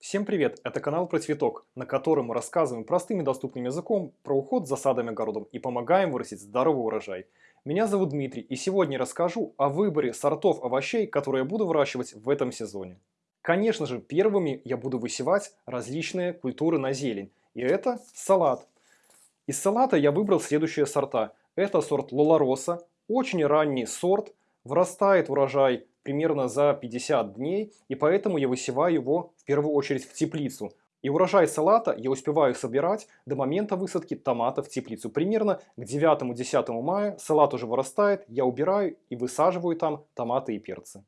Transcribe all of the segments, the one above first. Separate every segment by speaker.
Speaker 1: Всем привет! Это канал про цветок, на котором мы рассказываем простым и доступным языком про уход за садом и огородом и помогаем вырастить здоровый урожай. Меня зовут Дмитрий и сегодня расскажу о выборе сортов овощей, которые я буду выращивать в этом сезоне. Конечно же, первыми я буду высевать различные культуры на зелень. И это салат. Из салата я выбрал следующие сорта. Это сорт Лолароса, очень ранний сорт, вырастает урожай примерно за 50 дней, и поэтому я высеваю его в первую очередь в теплицу. И урожай салата я успеваю собирать до момента высадки томатов в теплицу. Примерно к 9-10 мая салат уже вырастает, я убираю и высаживаю там томаты и перцы.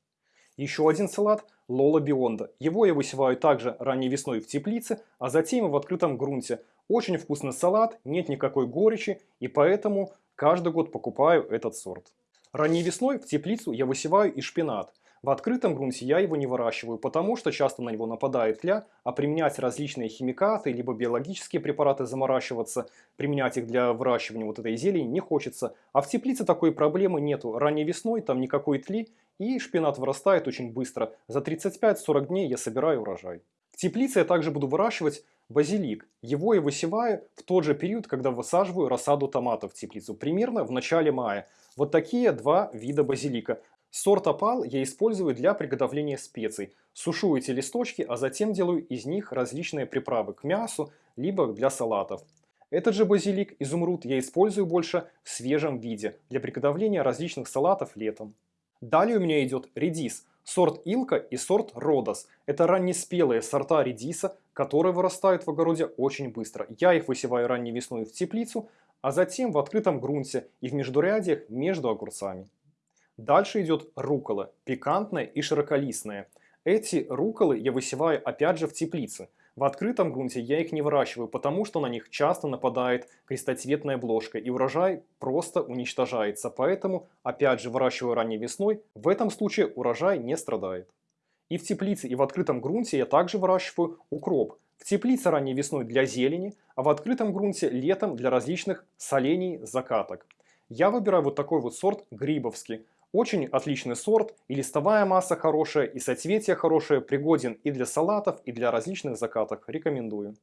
Speaker 1: Еще один салат – Лола Бионда. Его я высеваю также ранней весной в теплице, а затем в открытом грунте. Очень вкусный салат, нет никакой горечи, и поэтому каждый год покупаю этот сорт. Ранней весной в теплицу я высеваю и шпинат. В открытом грунте я его не выращиваю, потому что часто на него нападает тля, а применять различные химикаты, либо биологические препараты заморачиваться, применять их для выращивания вот этой зелени не хочется. А в теплице такой проблемы нету. Ранней весной там никакой тли, и шпинат вырастает очень быстро. За 35-40 дней я собираю урожай. В теплице я также буду выращивать базилик. Его я высеваю в тот же период, когда высаживаю рассаду томатов в теплицу, примерно в начале мая. Вот такие два вида базилика. Сорт опал я использую для приготовления специй. Сушу эти листочки, а затем делаю из них различные приправы к мясу, либо для салатов. Этот же базилик, изумруд, я использую больше в свежем виде, для приготовления различных салатов летом. Далее у меня идет редис, сорт Илка и сорт Родос. Это раннеспелые сорта редиса, которые вырастают в огороде очень быстро. Я их высеваю ранней весной в теплицу, а затем в открытом грунте и в междурядьях между огурцами. Дальше идет рукола, пикантная и широколистная. Эти руколы я высеваю опять же в теплице – в открытом грунте я их не выращиваю, потому что на них часто нападает крестоцветная бложка и урожай просто уничтожается. Поэтому опять же выращиваю ранней весной, в этом случае урожай не страдает. И в теплице, и в открытом грунте я также выращиваю укроп. В теплице ранней весной для зелени, а в открытом грунте летом для различных солений, закаток. Я выбираю вот такой вот сорт грибовский. Очень отличный сорт, и листовая масса хорошая, и соцветие хорошее, пригоден и для салатов, и для различных закаток. Рекомендую.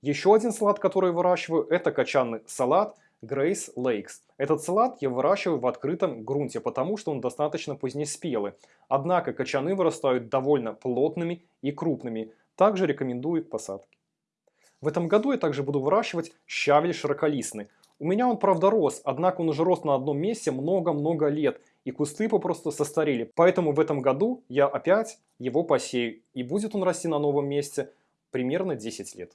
Speaker 1: Еще один салат, который выращиваю, это качанный салат Grace Lakes. Этот салат я выращиваю в открытом грунте, потому что он достаточно позднеспелый. Однако качаны вырастают довольно плотными и крупными. Также рекомендую к посадке. В этом году я также буду выращивать щавель широколистный. У меня он правда рос, однако он уже рос на одном месте много-много лет и кусты попросту состарели. Поэтому в этом году я опять его посею, и будет он расти на новом месте примерно 10 лет.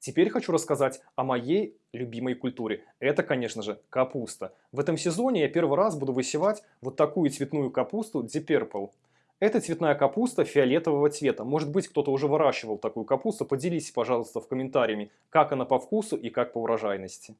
Speaker 1: Теперь хочу рассказать о моей любимой культуре. Это, конечно же, капуста. В этом сезоне я первый раз буду высевать вот такую цветную капусту Deep Purple. Это цветная капуста фиолетового цвета. Может быть, кто-то уже выращивал такую капусту. Поделитесь, пожалуйста, в комментариями, как она по вкусу и как по урожайности.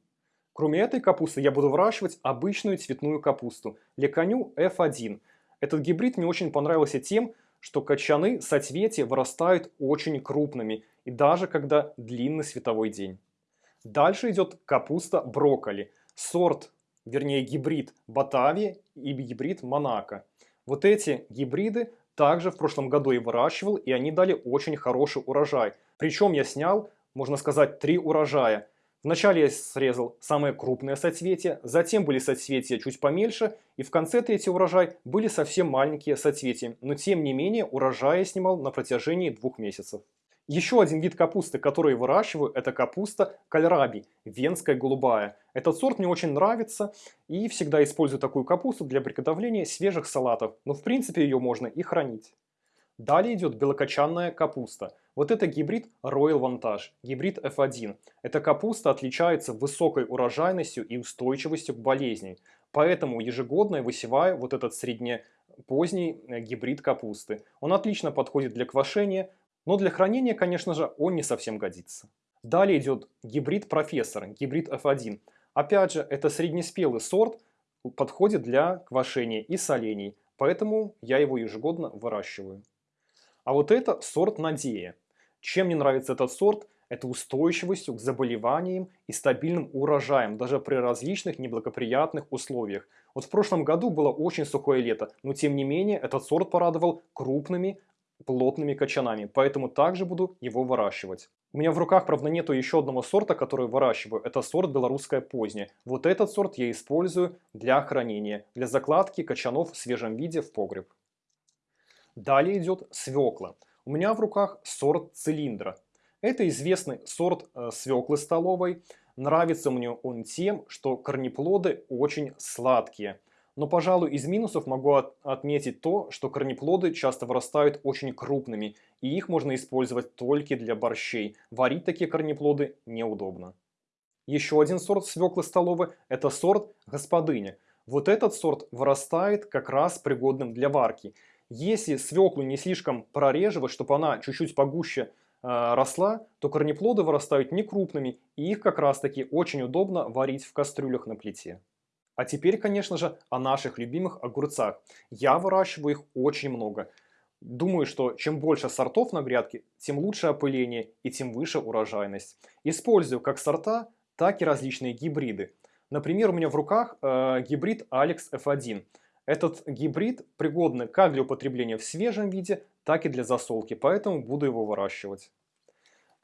Speaker 1: Кроме этой капусты я буду выращивать обычную цветную капусту Леканю F1. Этот гибрид мне очень понравился тем, что качаны соцветия вырастают очень крупными и даже когда длинный световой день. Дальше идет капуста брокколи, сорт, вернее гибрид Батавия и гибрид Монако. Вот эти гибриды также в прошлом году я выращивал и они дали очень хороший урожай. Причем я снял, можно сказать, три урожая – Вначале я срезал самые крупные соцветия, затем были соцветия чуть помельче, и в конце третий урожай были совсем маленькие соцветия, но тем не менее урожай я снимал на протяжении двух месяцев. Еще один вид капусты, который выращиваю, это капуста кальраби, венская голубая. Этот сорт мне очень нравится и всегда использую такую капусту для приготовления свежих салатов, но в принципе ее можно и хранить. Далее идет белокочанная капуста. Вот это гибрид Royal Vantage, гибрид F1. Эта капуста отличается высокой урожайностью и устойчивостью к болезням. Поэтому ежегодно я высеваю вот этот среднепоздний э, гибрид капусты. Он отлично подходит для квашения, но для хранения, конечно же, он не совсем годится. Далее идет гибрид профессор, гибрид F1. Опять же, это среднеспелый сорт, подходит для квашения и солений, поэтому я его ежегодно выращиваю. А вот это сорт Надея. Чем мне нравится этот сорт? Это устойчивостью к заболеваниям и стабильным урожаем, даже при различных неблагоприятных условиях. Вот в прошлом году было очень сухое лето, но тем не менее этот сорт порадовал крупными плотными кочанами, поэтому также буду его выращивать. У меня в руках, правда, нету еще одного сорта, который выращиваю. Это сорт белорусская поздняя. Вот этот сорт я использую для хранения, для закладки кочанов в свежем виде в погреб. Далее идет свекла. У меня в руках сорт цилиндра. Это известный сорт э, свеклы столовой. Нравится мне он тем, что корнеплоды очень сладкие. Но, пожалуй, из минусов могу от отметить то, что корнеплоды часто вырастают очень крупными, и их можно использовать только для борщей. Варить такие корнеплоды неудобно. Еще один сорт свеклы столовой – это сорт господыня. Вот этот сорт вырастает как раз пригодным для варки. Если свеклу не слишком прореживать, чтобы она чуть-чуть погуще э, росла, то корнеплоды вырастают не крупными, и их как раз таки очень удобно варить в кастрюлях на плите. А теперь, конечно же, о наших любимых огурцах. Я выращиваю их очень много. Думаю, что чем больше сортов на грядке, тем лучше опыление и тем выше урожайность. Использую как сорта, так и различные гибриды. Например, у меня в руках э, гибрид Alex F1. Этот гибрид пригодный как для употребления в свежем виде, так и для засолки, поэтому буду его выращивать.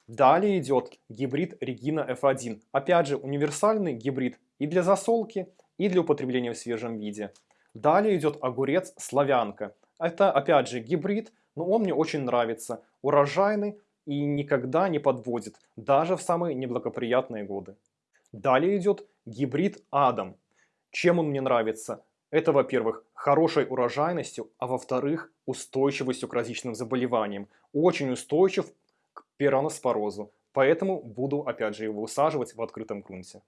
Speaker 1: Далее идет гибрид Regina F1. Опять же, универсальный гибрид и для засолки, и для употребления в свежем виде. Далее идет огурец славянка. Это опять же гибрид, но он мне очень нравится. Урожайный и никогда не подводит, даже в самые неблагоприятные годы. Далее идет гибрид Адам. Чем он мне нравится? Это, во-первых, хорошей урожайностью, а во-вторых, устойчивостью к различным заболеваниям. Очень устойчив к пираноспорозу. Поэтому буду, опять же, его высаживать в открытом грунте.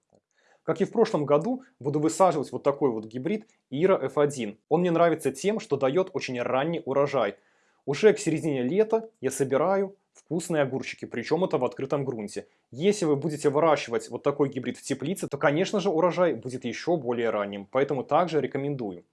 Speaker 1: Как и в прошлом году, буду высаживать вот такой вот гибрид Ира F1. Он мне нравится тем, что дает очень ранний урожай. Уже к середине лета я собираю вкусные огурчики, причем это в открытом грунте. Если вы будете выращивать вот такой гибрид в теплице, то, конечно же, урожай будет еще более ранним, поэтому также рекомендую.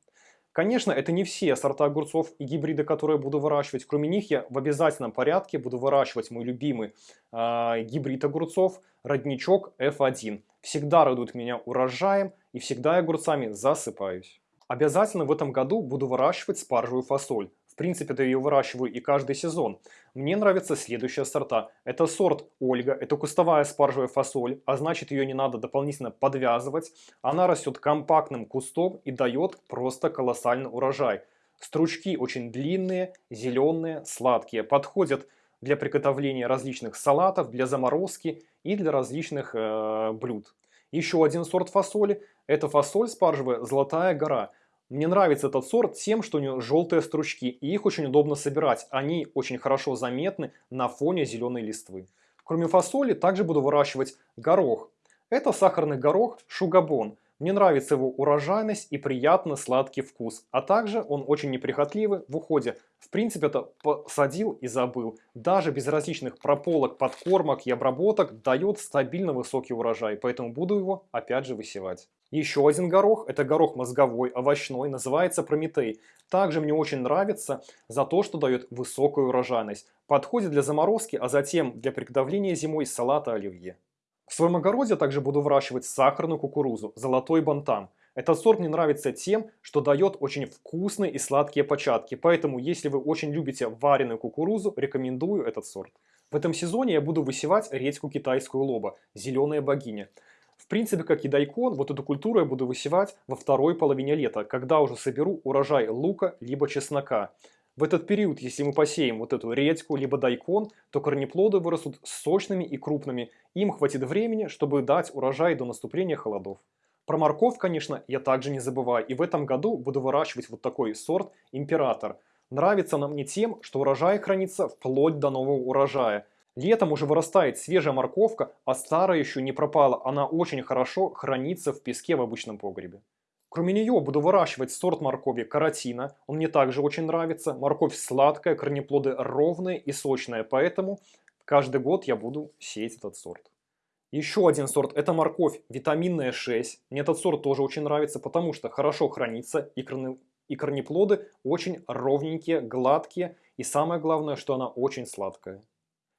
Speaker 1: Конечно, это не все сорта огурцов и гибриды, которые буду выращивать. Кроме них я в обязательном порядке буду выращивать мой любимый э, гибрид огурцов, родничок F1. Всегда радует меня урожаем и всегда огурцами засыпаюсь. Обязательно в этом году буду выращивать спаржевую фасоль принципе, да ее выращиваю и каждый сезон. Мне нравятся следующие сорта. Это сорт Ольга, это кустовая спаржевая фасоль, а значит ее не надо дополнительно подвязывать. Она растет компактным кустом и дает просто колоссальный урожай. Стручки очень длинные, зеленые, сладкие, подходят для приготовления различных салатов, для заморозки и для различных э, блюд. Еще один сорт фасоли – это фасоль спаржевая «Золотая гора». Мне нравится этот сорт тем, что у него желтые стручки, и их очень удобно собирать. Они очень хорошо заметны на фоне зеленой листвы. Кроме фасоли, также буду выращивать горох. Это сахарный горох шугабон. Мне нравится его урожайность и приятно сладкий вкус, а также он очень неприхотливый в уходе. В принципе, это посадил и забыл. Даже без различных прополок, подкормок и обработок дает стабильно высокий урожай, поэтому буду его опять же высевать. Еще один горох, это горох мозговой, овощной, называется Прометей. Также мне очень нравится за то, что дает высокую урожайность. Подходит для заморозки, а затем для приготовления зимой салата оливье. В своем огороде также буду выращивать сахарную кукурузу, золотой бантам. Этот сорт мне нравится тем, что дает очень вкусные и сладкие початки, поэтому если вы очень любите вареную кукурузу, рекомендую этот сорт. В этом сезоне я буду высевать редьку китайскую лоба, зеленая богиня. В принципе, как и дайкон, вот эту культуру я буду высевать во второй половине лета, когда уже соберу урожай лука либо чеснока. В этот период, если мы посеем вот эту редьку, либо дайкон, то корнеплоды вырастут сочными и крупными. Им хватит времени, чтобы дать урожай до наступления холодов. Про морковь, конечно, я также не забываю. И в этом году буду выращивать вот такой сорт «Император». Нравится нам не тем, что урожай хранится вплоть до нового урожая. Летом уже вырастает свежая морковка, а старая еще не пропала. Она очень хорошо хранится в песке в обычном погребе. Кроме нее буду выращивать сорт моркови каротина. Он мне также очень нравится. Морковь сладкая, корнеплоды ровные и сочные, поэтому каждый год я буду сеять этот сорт. Еще один сорт – это морковь витаминная 6. Мне этот сорт тоже очень нравится, потому что хорошо хранится и, корне... и корнеплоды очень ровненькие, гладкие. И самое главное, что она очень сладкая.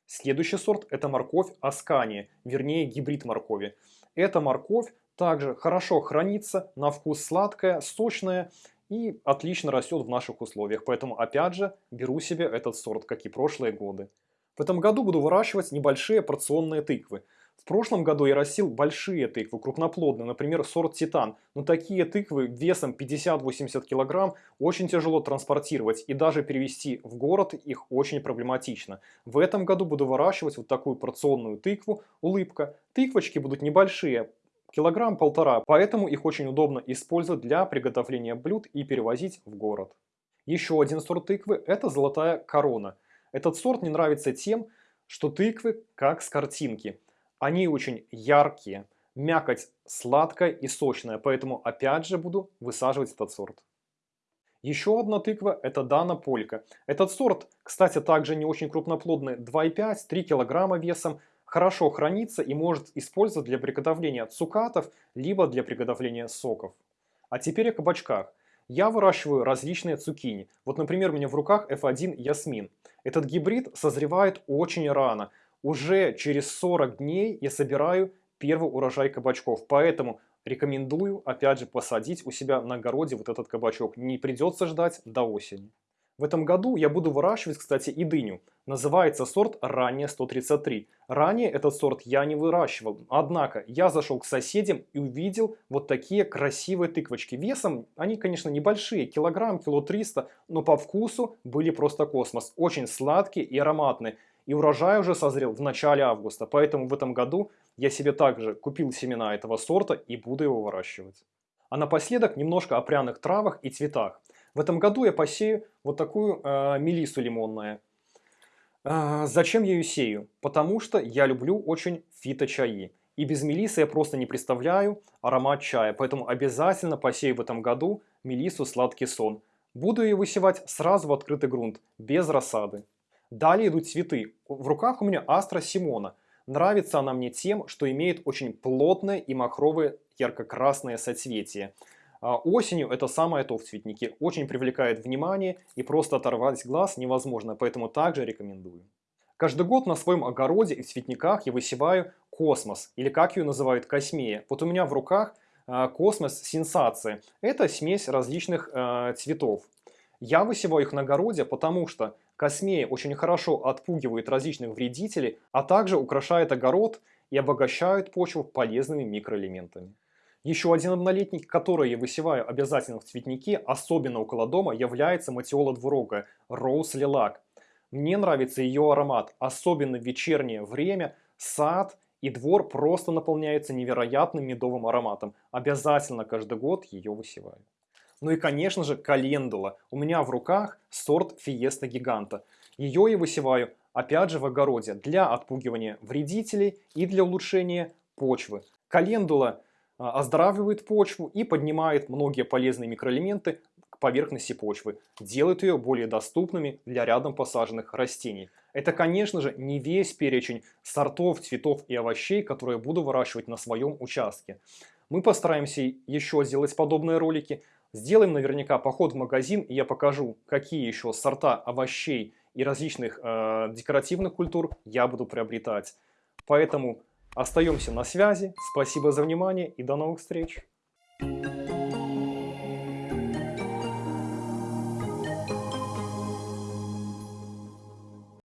Speaker 1: Следующий сорт – это морковь аскания, вернее гибрид моркови. Эта морковь также хорошо хранится, на вкус сладкая, сочная и отлично растет в наших условиях. Поэтому опять же беру себе этот сорт, как и прошлые годы. В этом году буду выращивать небольшие порционные тыквы. В прошлом году я растил большие тыквы, крупноплодные, например, сорт Титан. Но такие тыквы весом 50-80 кг очень тяжело транспортировать и даже перевести в город их очень проблематично. В этом году буду выращивать вот такую порционную тыкву «Улыбка». Тыквочки будут небольшие, килограмм-полтора, поэтому их очень удобно использовать для приготовления блюд и перевозить в город. Еще один сорт тыквы – это золотая корона. Этот сорт мне нравится тем, что тыквы как с картинки – они очень яркие, мякоть сладкая и сочная, поэтому опять же буду высаживать этот сорт. Еще одна тыква это Дана Полька. Этот сорт, кстати, также не очень крупноплодный, 2,5-3 кг весом, хорошо хранится и может использовать для приготовления цукатов, либо для приготовления соков. А теперь о кабачках. Я выращиваю различные цукини. Вот, например, у меня в руках F1 Ясмин. Этот гибрид созревает очень рано уже через 40 дней я собираю первый урожай кабачков. Поэтому рекомендую, опять же, посадить у себя на огороде вот этот кабачок. Не придется ждать до осени. В этом году я буду выращивать, кстати, и дыню. Называется сорт ранее 133. Ранее этот сорт я не выращивал. Однако я зашел к соседям и увидел вот такие красивые тыквочки. Весом они, конечно, небольшие, килограмм, кило 300, но по вкусу были просто космос. Очень сладкие и ароматные. И урожай уже созрел в начале августа, поэтому в этом году я себе также купил семена этого сорта и буду его выращивать. А напоследок немножко о пряных травах и цветах. В этом году я посею вот такую э, мелису лимонную. Э, зачем я ее сею? Потому что я люблю очень фиточаи. И без мелисы я просто не представляю аромат чая. Поэтому обязательно посею в этом году мелису сладкий сон. Буду ее высевать сразу в открытый грунт, без рассады. Далее идут цветы. В руках у меня Астра Симона. Нравится она мне тем, что имеет очень плотное и махровое ярко-красное соцветие. А осенью это самое то в цветнике. Очень привлекает внимание и просто оторвать глаз невозможно, поэтому также рекомендую. Каждый год на своем огороде и в цветниках я высеваю космос, или как ее называют космея. Вот у меня в руках а, космос сенсация. Это смесь различных э, цветов. Я высеваю их на огороде, потому что Космея очень хорошо отпугивает различных вредителей, а также украшает огород и обогащает почву полезными микроэлементами. Еще один однолетник, который я высеваю обязательно в цветнике, особенно около дома, является матиола двурогая, Роуз Лилак. Мне нравится ее аромат, особенно в вечернее время, сад и двор просто наполняется невероятным медовым ароматом. Обязательно каждый год ее высеваю. Ну и, конечно же, календула. У меня в руках сорт Фиеста Гиганта. Ее я высеваю, опять же, в огороде для отпугивания вредителей и для улучшения почвы. Календула оздоравливает почву и поднимает многие полезные микроэлементы к поверхности почвы, делает ее более доступными для рядом посаженных растений. Это, конечно же, не весь перечень сортов, цветов и овощей, которые буду выращивать на своем участке. Мы постараемся еще сделать подобные ролики, Сделаем наверняка поход в магазин, и я покажу, какие еще сорта овощей и различных э, декоративных культур я буду приобретать. Поэтому остаемся на связи. Спасибо за внимание и до новых встреч. Thank you.